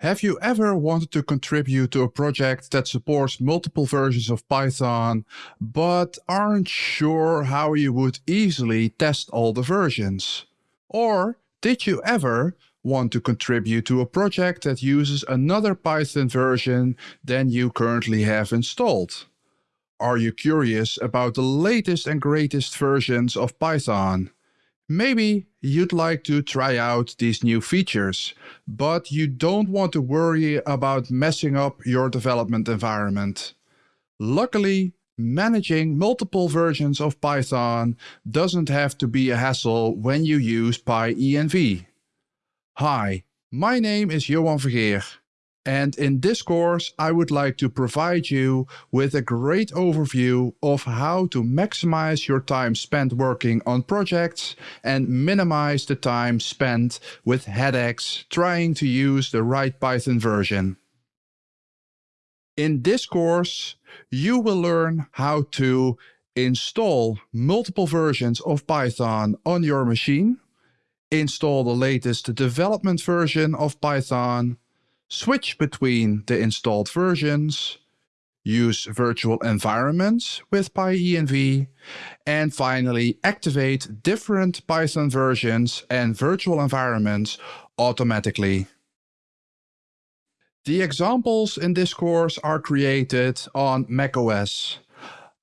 Have you ever wanted to contribute to a project that supports multiple versions of Python, but aren't sure how you would easily test all the versions? Or did you ever want to contribute to a project that uses another Python version than you currently have installed? Are you curious about the latest and greatest versions of Python? Maybe you'd like to try out these new features, but you don't want to worry about messing up your development environment. Luckily, managing multiple versions of Python doesn't have to be a hassle when you use PyENV. Hi, my name is Johan Vergeer. And in this course, I would like to provide you with a great overview of how to maximize your time spent working on projects and minimize the time spent with headaches trying to use the right Python version. In this course, you will learn how to install multiple versions of Python on your machine, install the latest development version of Python, switch between the installed versions, use virtual environments with PyENV, and finally activate different Python versions and virtual environments automatically. The examples in this course are created on macOS.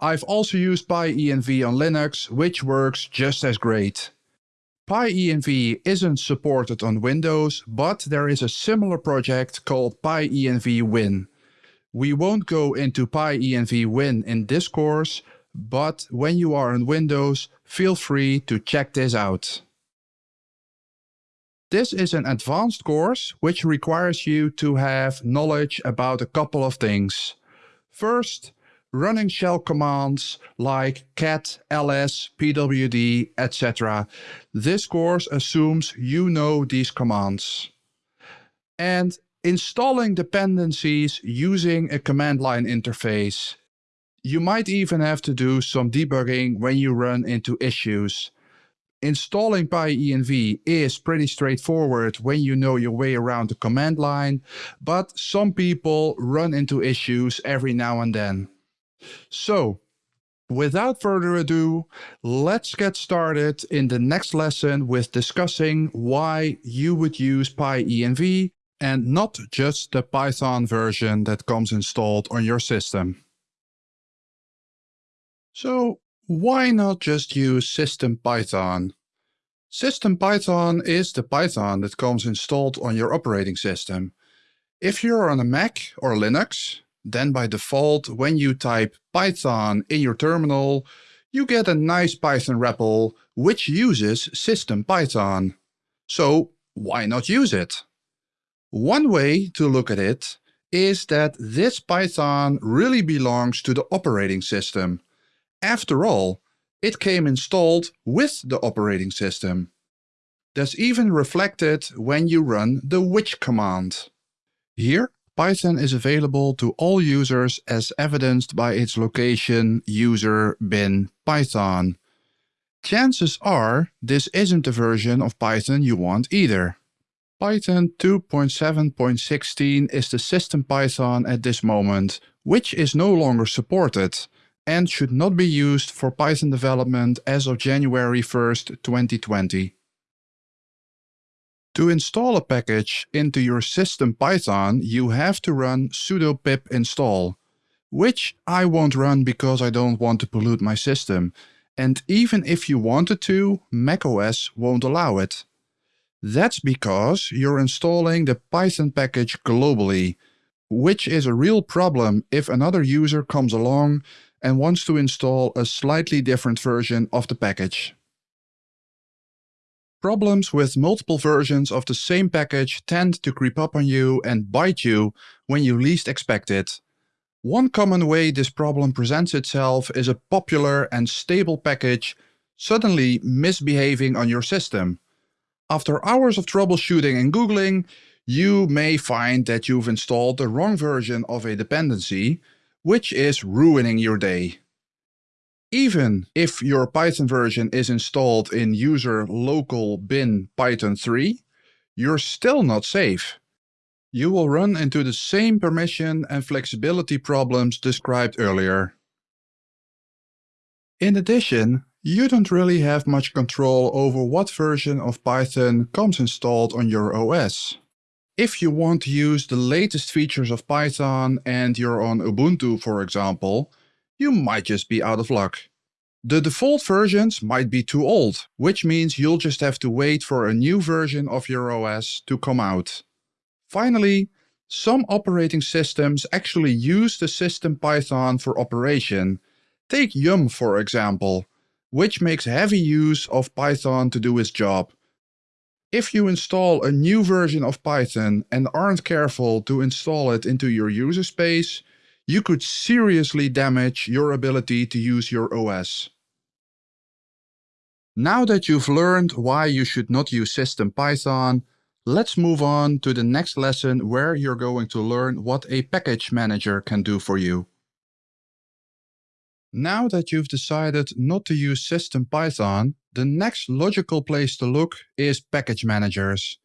I've also used PyENV on Linux, which works just as great. PyENV isn't supported on Windows, but there is a similar project called PyENV Win. We won't go into PyENV Win in this course, but when you are on Windows, feel free to check this out. This is an advanced course which requires you to have knowledge about a couple of things. First, running shell commands like cat, ls, pwd, etc. This course assumes you know these commands. And installing dependencies using a command line interface. You might even have to do some debugging when you run into issues. Installing PyENV is pretty straightforward when you know your way around the command line, but some people run into issues every now and then. So, without further ado, let's get started in the next lesson with discussing why you would use PyENV and not just the Python version that comes installed on your system. So why not just use System Python? System Python is the Python that comes installed on your operating system. If you're on a Mac or Linux, then by default, when you type Python in your terminal, you get a nice Python REPL which uses System Python. So why not use it? One way to look at it is that this Python really belongs to the operating system. After all, it came installed with the operating system. That's even reflected when you run the which command. Here Python is available to all users as evidenced by its location user bin python. Chances are this isn't the version of Python you want either. Python 2.7.16 is the system Python at this moment, which is no longer supported and should not be used for Python development as of January 1st, 2020. To install a package into your system Python, you have to run sudo pip install, which I won't run because I don't want to pollute my system. And even if you wanted to, macOS won't allow it. That's because you're installing the Python package globally, which is a real problem if another user comes along and wants to install a slightly different version of the package. Problems with multiple versions of the same package tend to creep up on you and bite you when you least expect it. One common way this problem presents itself is a popular and stable package suddenly misbehaving on your system. After hours of troubleshooting and googling, you may find that you've installed the wrong version of a dependency, which is ruining your day. Even if your Python version is installed in user local bin python 3, you're still not safe. you will run into the same permission and flexibility problems described earlier. In addition, you don't really have much control over what version of Python comes installed on your OS. If you want to use the latest features of Python and you're on Ubuntu, for example, you might just be out of luck. The default versions might be too old, which means you'll just have to wait for a new version of your OS to come out. Finally, some operating systems actually use the system Python for operation. Take Yum for example which makes heavy use of Python to do its job. If you install a new version of Python and aren't careful to install it into your user space, you could seriously damage your ability to use your OS. Now that you've learned why you should not use System Python, let's move on to the next lesson where you're going to learn what a package manager can do for you. Now that you've decided not to use System Python, the next logical place to look is package managers.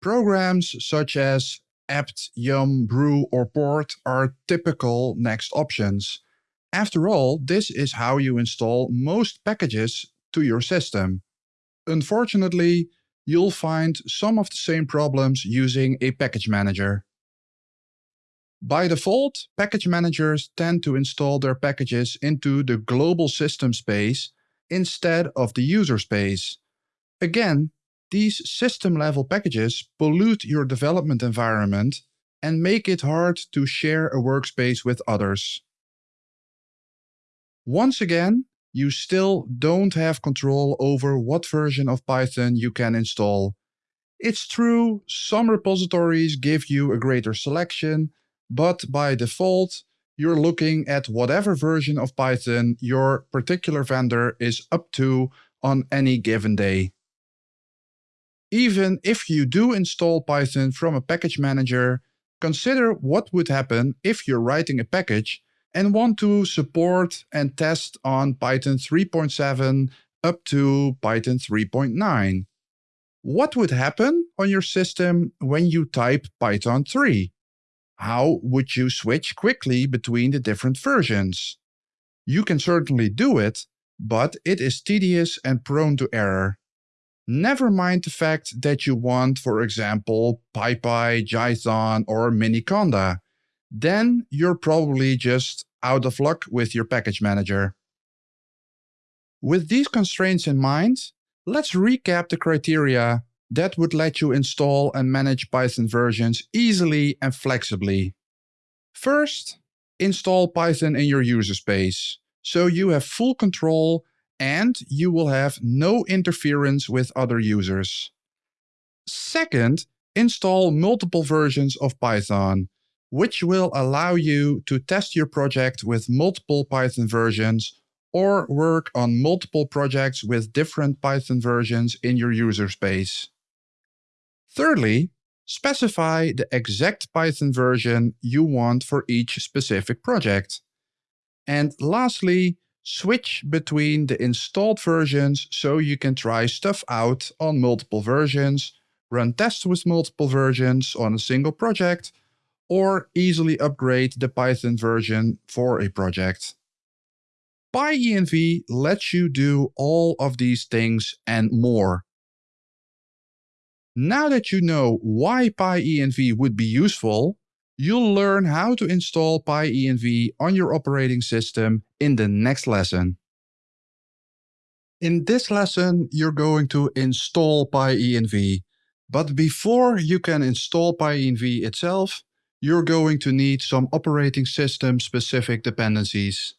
Programs such as apt, yum, brew or port are typical next options. After all, this is how you install most packages to your system. Unfortunately, you'll find some of the same problems using a package manager. By default, package managers tend to install their packages into the global system space instead of the user space. Again, these system-level packages pollute your development environment and make it hard to share a workspace with others. Once again, you still don't have control over what version of Python you can install. It's true, some repositories give you a greater selection, but by default, you're looking at whatever version of Python your particular vendor is up to on any given day. Even if you do install Python from a package manager, consider what would happen if you're writing a package and want to support and test on Python 3.7 up to Python 3.9. What would happen on your system when you type Python 3? how would you switch quickly between the different versions? You can certainly do it, but it is tedious and prone to error. Never mind the fact that you want, for example, PyPy, Jython or Miniconda. Then you're probably just out of luck with your package manager. With these constraints in mind, let's recap the criteria that would let you install and manage Python versions easily and flexibly. First, install Python in your user space, so you have full control and you will have no interference with other users. Second, install multiple versions of Python, which will allow you to test your project with multiple Python versions or work on multiple projects with different Python versions in your user space. Thirdly, specify the exact Python version you want for each specific project. And lastly, switch between the installed versions so you can try stuff out on multiple versions, run tests with multiple versions on a single project, or easily upgrade the Python version for a project. PyEnv lets you do all of these things and more. Now that you know why PyEnv would be useful, you'll learn how to install PyEnv on your operating system in the next lesson. In this lesson, you're going to install PyEnv. But before you can install PyEnv itself, you're going to need some operating system specific dependencies.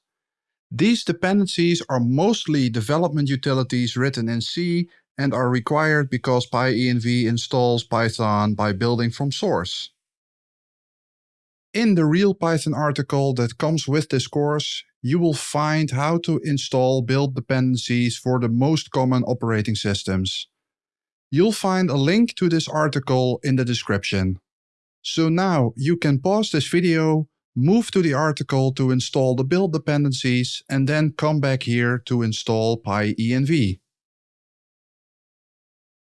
These dependencies are mostly development utilities written in C and are required because PyEnv installs Python by building from source. In the real Python article that comes with this course, you will find how to install build dependencies for the most common operating systems. You'll find a link to this article in the description. So now you can pause this video, move to the article to install the build dependencies, and then come back here to install PyEnv.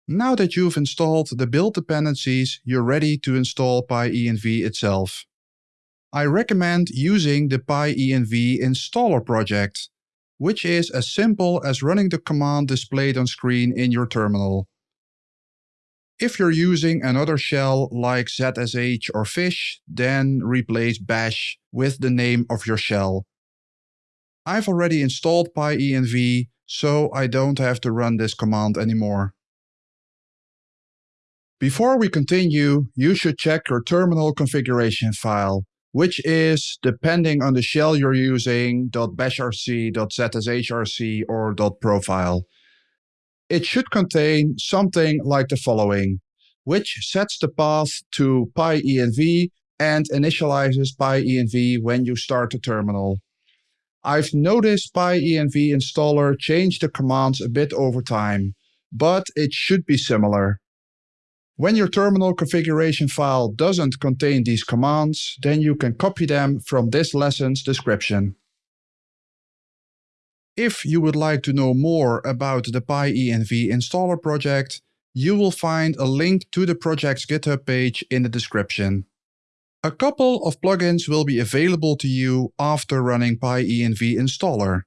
Now that you've installed the build dependencies, you're ready to install PyEnv itself. I recommend using the PyEnv installer project, which is as simple as running the command displayed on screen in your terminal. If you're using another shell like ZSH or Fish, then replace bash with the name of your shell. I've already installed PyEnv, so I don't have to run this command anymore. Before we continue, you should check your terminal configuration file, which is, depending on the shell you're using, .bashrc, .zshrc, or .profile it should contain something like the following, which sets the path to PyEnv and initializes PyEnv when you start the terminal. I've noticed PyEnv installer change the commands a bit over time, but it should be similar. When your terminal configuration file doesn't contain these commands, then you can copy them from this lesson's description. If you would like to know more about the PyEnv installer project, you will find a link to the project's GitHub page in the description. A couple of plugins will be available to you after running PyEnv installer.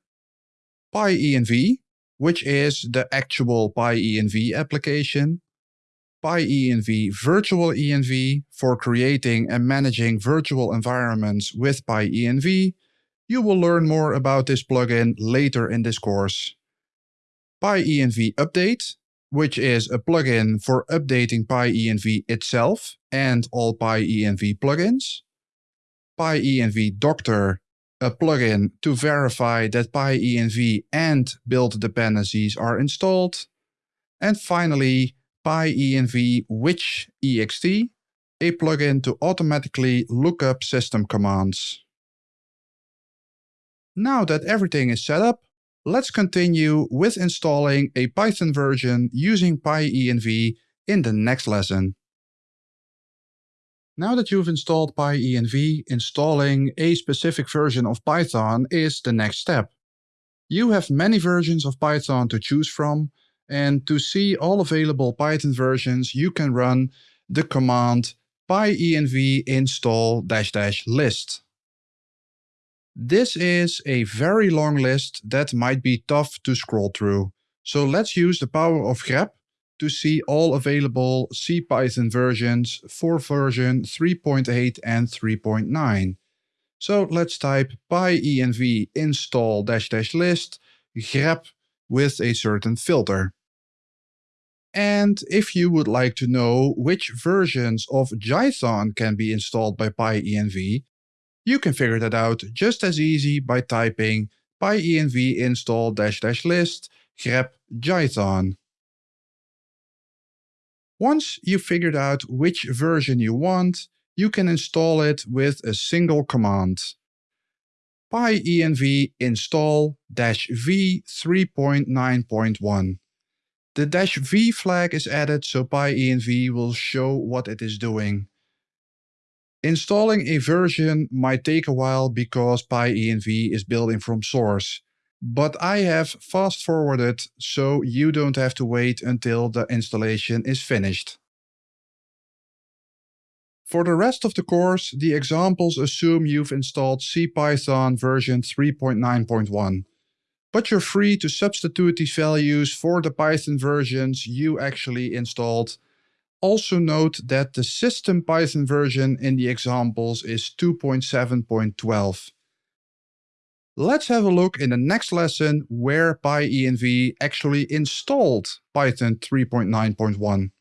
PyEnv, which is the actual PyEnv application, PyEnv Virtual ENV for creating and managing virtual environments with PyEnv, you will learn more about this plugin later in this course. PyEnv Update, which is a plugin for updating PyEnv itself and all PyEnv plugins. PyEnv Doctor, a plugin to verify that PyEnv and build dependencies are installed. And finally, PyEnv which ext, a plugin to automatically look up system commands. Now that everything is set up, let's continue with installing a Python version using PyEnv in the next lesson. Now that you've installed PyEnv, installing a specific version of Python is the next step. You have many versions of Python to choose from, and to see all available Python versions, you can run the command pyenv install dash dash list. This is a very long list that might be tough to scroll through. So let's use the power of grep to see all available CPython versions for version 3.8 and 3.9. So let's type pyenv install dash dash list grep with a certain filter. And if you would like to know which versions of Jython can be installed by pyenv, you can figure that out just as easy by typing pyenv install dash dash list grep Jython. Once you've figured out which version you want, you can install it with a single command. pyenv install dash v 3.9.1. The dash v flag is added so pyenv will show what it is doing. Installing a version might take a while because PyEnv is building from source, but I have fast forwarded so you don't have to wait until the installation is finished. For the rest of the course, the examples assume you've installed CPython version 3.9.1, but you're free to substitute these values for the Python versions you actually installed also note that the system Python version in the examples is 2.7.12. Let's have a look in the next lesson where PyEnv actually installed Python 3.9.1.